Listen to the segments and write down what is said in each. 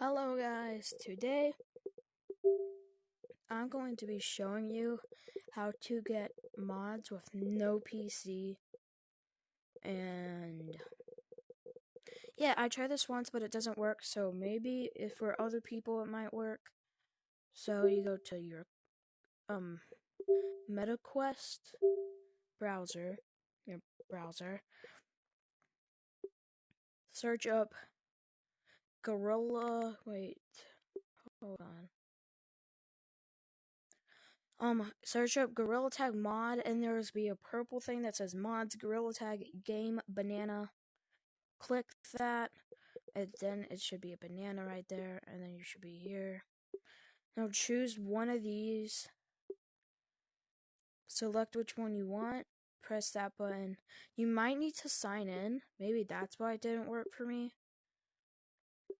Hello guys, today I'm going to be showing you how to get mods with no PC and yeah, I tried this once but it doesn't work. So maybe if for other people it might work. So you go to your um MetaQuest browser, your browser, search up Gorilla. Wait, hold on. Um, search up Gorilla Tag mod, and there's be a purple thing that says mods Gorilla Tag GameBanana. Click that, and then it should be a banana right there, and then you should be here. Now choose one of these. Select which one you want. Press that button. You might need to sign in. Maybe that's why it didn't work for me.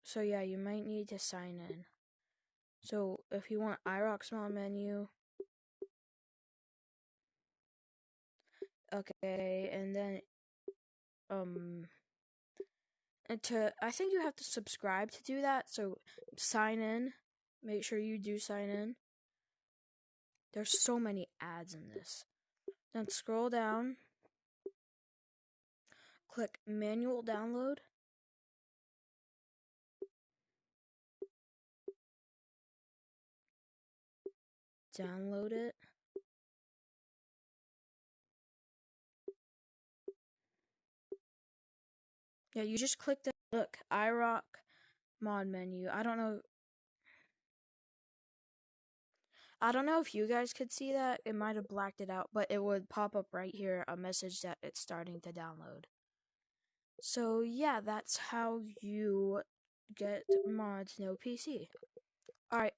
So yeah, you might need to sign in. So if you want iRock mod menu, okay, and then um, to I think you have to subscribe to do that. So sign in. Make sure you do sign in. There's so many ads in this. Then scroll down. Click manual download. Download it. Yeah, you just click the look iRock mod menu. I don't know. I don't know if you guys could see that. It might have blacked it out, but it would pop up right here a message that it's starting to download. So, yeah, that's how you get mods no PC. Alright,